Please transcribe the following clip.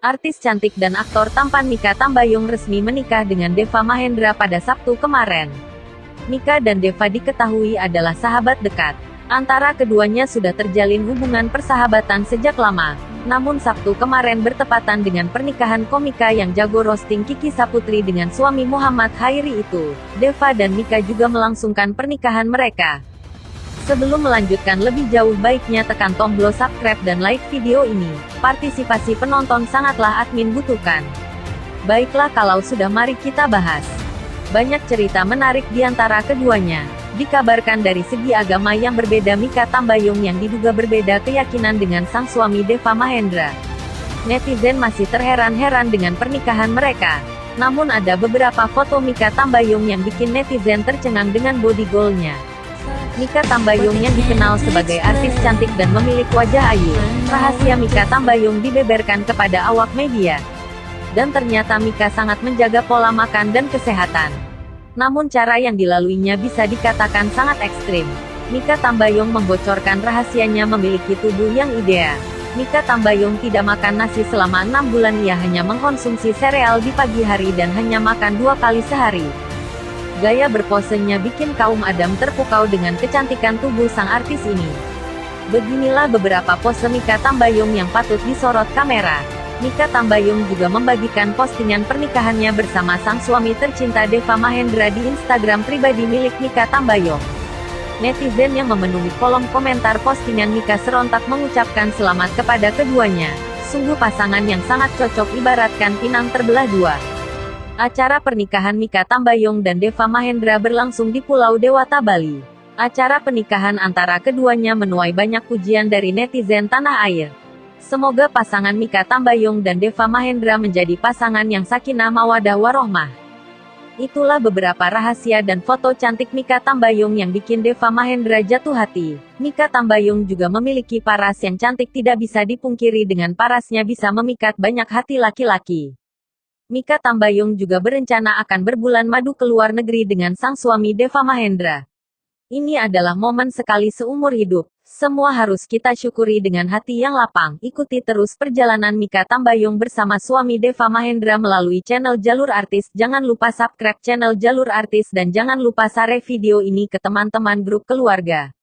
Artis cantik dan aktor tampan Mika Tambayong resmi menikah dengan Deva Mahendra pada Sabtu kemarin. Mika dan Deva diketahui adalah sahabat dekat. Antara keduanya sudah terjalin hubungan persahabatan sejak lama. Namun Sabtu kemarin bertepatan dengan pernikahan komika yang jago roasting Kiki Saputri dengan suami Muhammad Hairi itu. Deva dan Mika juga melangsungkan pernikahan mereka. Sebelum melanjutkan lebih jauh baiknya tekan tombol subscribe dan like video ini. Partisipasi penonton sangatlah admin butuhkan. Baiklah kalau sudah mari kita bahas. Banyak cerita menarik di antara keduanya. Dikabarkan dari segi agama yang berbeda Mika Tambayong yang diduga berbeda keyakinan dengan sang suami Deva Mahendra. Netizen masih terheran-heran dengan pernikahan mereka. Namun ada beberapa foto Mika Tambayong yang bikin netizen tercengang dengan body goalnya. Mika Tambayong yang dikenal sebagai artis cantik dan memiliki wajah ayu. Rahasia Mika Tambayong dibeberkan kepada awak media. Dan ternyata Mika sangat menjaga pola makan dan kesehatan. Namun cara yang dilaluinya bisa dikatakan sangat ekstrim. Mika Tambayong membocorkan rahasianya memiliki tubuh yang ideal. Mika Tambayong tidak makan nasi selama enam bulan ia hanya mengkonsumsi sereal di pagi hari dan hanya makan dua kali sehari. Gaya berposenya bikin kaum Adam terpukau dengan kecantikan tubuh sang artis ini. Beginilah beberapa pose Mika Tambayong yang patut disorot kamera. Mika Tambayong juga membagikan postingan pernikahannya bersama sang suami tercinta Deva Mahendra di Instagram pribadi milik Mika Tambayong. Netizen yang memenuhi kolom komentar postingan Mika serontak mengucapkan selamat kepada keduanya. Sungguh pasangan yang sangat cocok ibaratkan pinang terbelah dua. Acara pernikahan Mika Tambayong dan Deva Mahendra berlangsung di Pulau Dewata, Bali. Acara pernikahan antara keduanya menuai banyak pujian dari netizen tanah air. Semoga pasangan Mika Tambayong dan Deva Mahendra menjadi pasangan yang sakinah mawadah warohmah. Itulah beberapa rahasia dan foto cantik Mika Tambayong yang bikin Deva Mahendra jatuh hati. Mika Tambayong juga memiliki paras yang cantik tidak bisa dipungkiri dengan parasnya bisa memikat banyak hati laki-laki. Mika Tambayong juga berencana akan berbulan madu ke luar negeri dengan sang suami Deva Mahendra. Ini adalah momen sekali seumur hidup. Semua harus kita syukuri dengan hati yang lapang. Ikuti terus perjalanan Mika Tambayong bersama suami Deva Mahendra melalui channel Jalur Artis. Jangan lupa subscribe channel Jalur Artis dan jangan lupa share video ini ke teman-teman grup keluarga.